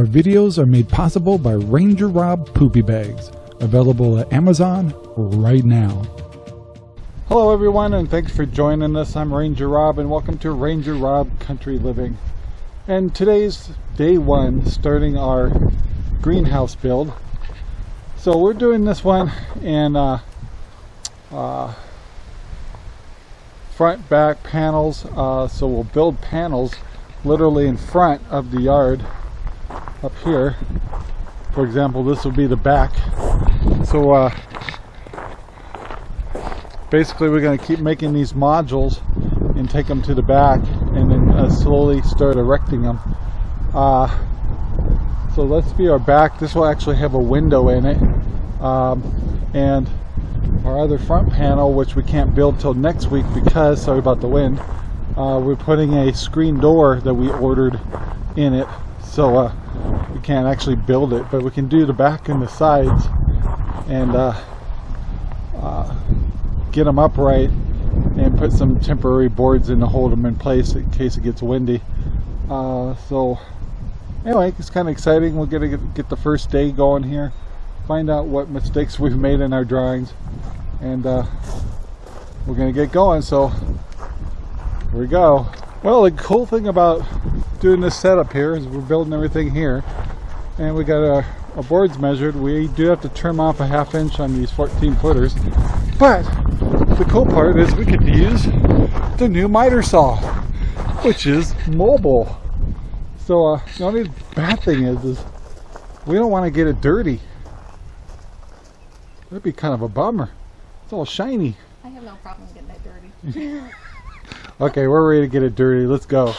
Our videos are made possible by Ranger Rob Poopy Bags, available at Amazon right now. Hello everyone and thanks for joining us. I'm Ranger Rob and welcome to Ranger Rob Country Living. And today's day one starting our greenhouse build. So we're doing this one in uh, uh, front back panels. Uh, so we'll build panels literally in front of the yard up here. For example, this will be the back. So uh, basically we're going to keep making these modules and take them to the back and then uh, slowly start erecting them. Uh, so let's be our back. This will actually have a window in it. Um, and our other front panel, which we can't build till next week because, sorry about the wind, uh, we're putting a screen door that we ordered in it. So uh, we can't actually build it, but we can do the back and the sides and uh, uh, get them upright and put some temporary boards in to hold them in place in case it gets windy. Uh, so anyway, it's kind of exciting. We're gonna get, get, the first day going here, find out what mistakes we've made in our drawings, and uh, we're gonna get going. So here we go. Well, the cool thing about doing this setup here is we're building everything here, and we got our, our boards measured. We do have to trim off a half inch on these 14 footers, but the cool part is we could use the new miter saw, which is mobile. So uh, the only bad thing is, is we don't want to get it dirty. That'd be kind of a bummer. It's all shiny. I have no problem getting it dirty. okay, we're ready to get it dirty. Let's go.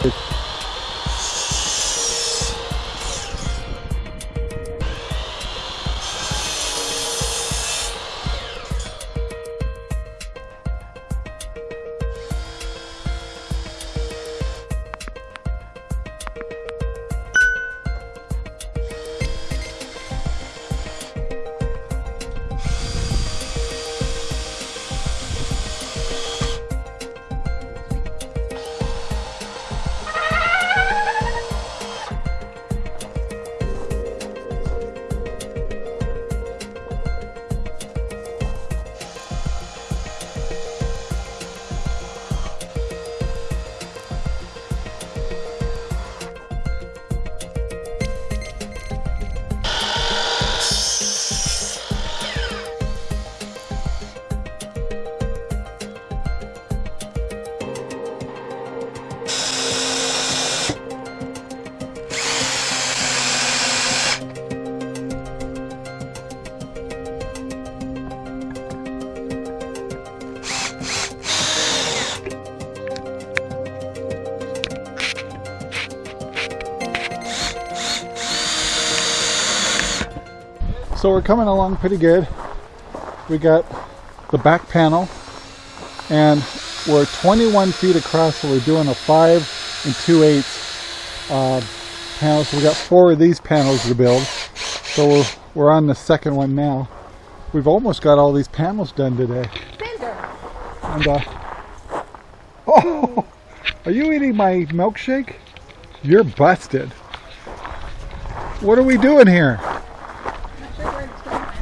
So we're coming along pretty good. We got the back panel and we're 21 feet across so we're doing a 5 and 2 eighths uh, panel. So we got four of these panels to build. So we're, we're on the second one now. We've almost got all these panels done today. And uh, oh, are you eating my milkshake? You're busted. What are we doing here?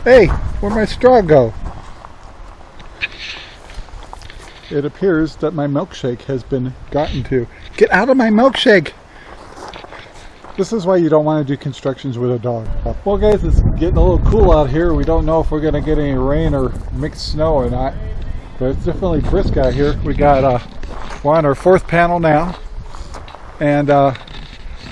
Hey, where'd my straw go? It appears that my milkshake has been gotten to. Get out of my milkshake! This is why you don't want to do constructions with a dog. Well guys, it's getting a little cool out here. We don't know if we're going to get any rain or mixed snow or not. But it's definitely brisk out here. We got, uh, we're on our fourth panel now. And uh,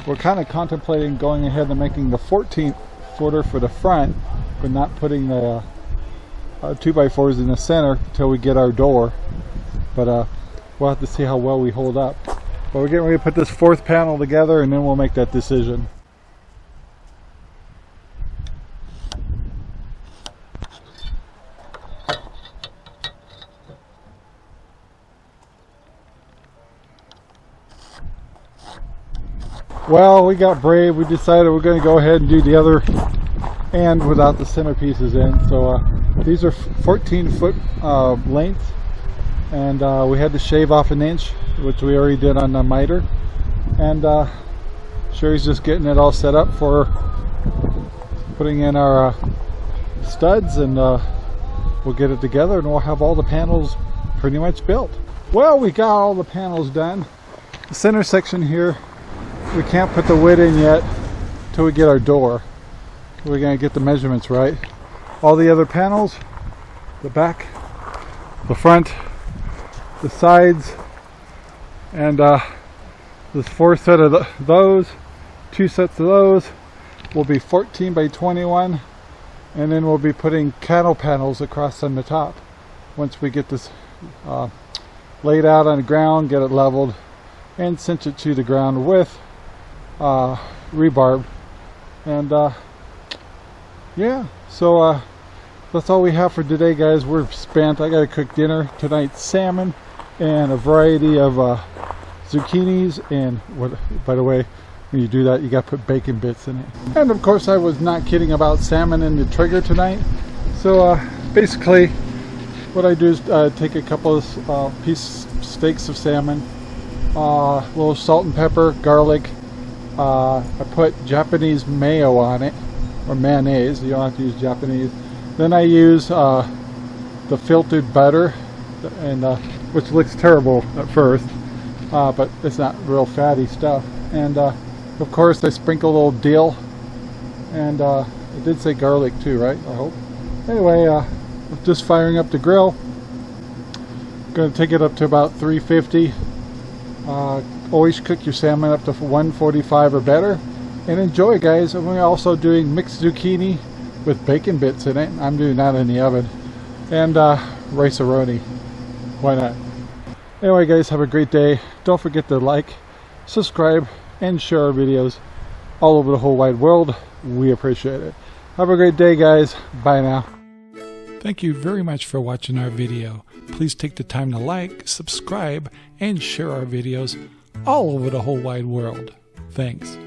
we're kind of contemplating going ahead and making the 14th footer for the front but not putting the uh, 2x4s in the center until we get our door. But uh, we'll have to see how well we hold up. But we're getting ready to put this fourth panel together and then we'll make that decision. Well, we got brave. We decided we're going to go ahead and do the other and without the centerpieces in. So uh, these are 14 foot uh, length and uh, we had to shave off an inch which we already did on the miter and uh, Sherry's just getting it all set up for putting in our uh, studs and uh, we'll get it together and we'll have all the panels pretty much built. Well, we got all the panels done. The center section here, we can't put the wood in yet till we get our door. We're gonna get the measurements right. All the other panels, the back, the front, the sides, and uh, there's four set of th those, two sets of those will be 14 by 21, and then we'll be putting cattle panels across on the top once we get this uh, laid out on the ground, get it leveled, and cinch it to the ground with uh, rebarb. And uh, yeah, so uh, that's all we have for today, guys. We're spent. I got to cook dinner tonight: salmon and a variety of uh, zucchinis. And what? By the way, when you do that, you got to put bacon bits in it. And of course, I was not kidding about salmon and the Traeger tonight. So uh, basically, what I do is uh, take a couple of uh, piece steaks of salmon, uh, a little salt and pepper, garlic. Uh, I put Japanese mayo on it, or mayonnaise. You don't have to use Japanese. Then I use uh, the filtered butter, and uh, which looks terrible at first, uh, but it's not real fatty stuff. And uh, of course, I sprinkle a little dill, and uh, it did say garlic too, right? I hope. Anyway, uh, just firing up the grill. Going to take it up to about 350. Uh, always cook your salmon up to 145 or better. And enjoy, guys. And we're also doing mixed zucchini with bacon bits in it. I'm doing that in the oven. And uh, rice-a-roni. Why not? Anyway, guys, have a great day. Don't forget to like, subscribe, and share our videos all over the whole wide world. We appreciate it. Have a great day, guys. Bye now. Thank you very much for watching our video. Please take the time to like, subscribe, and share our videos all over the whole wide world. Thanks.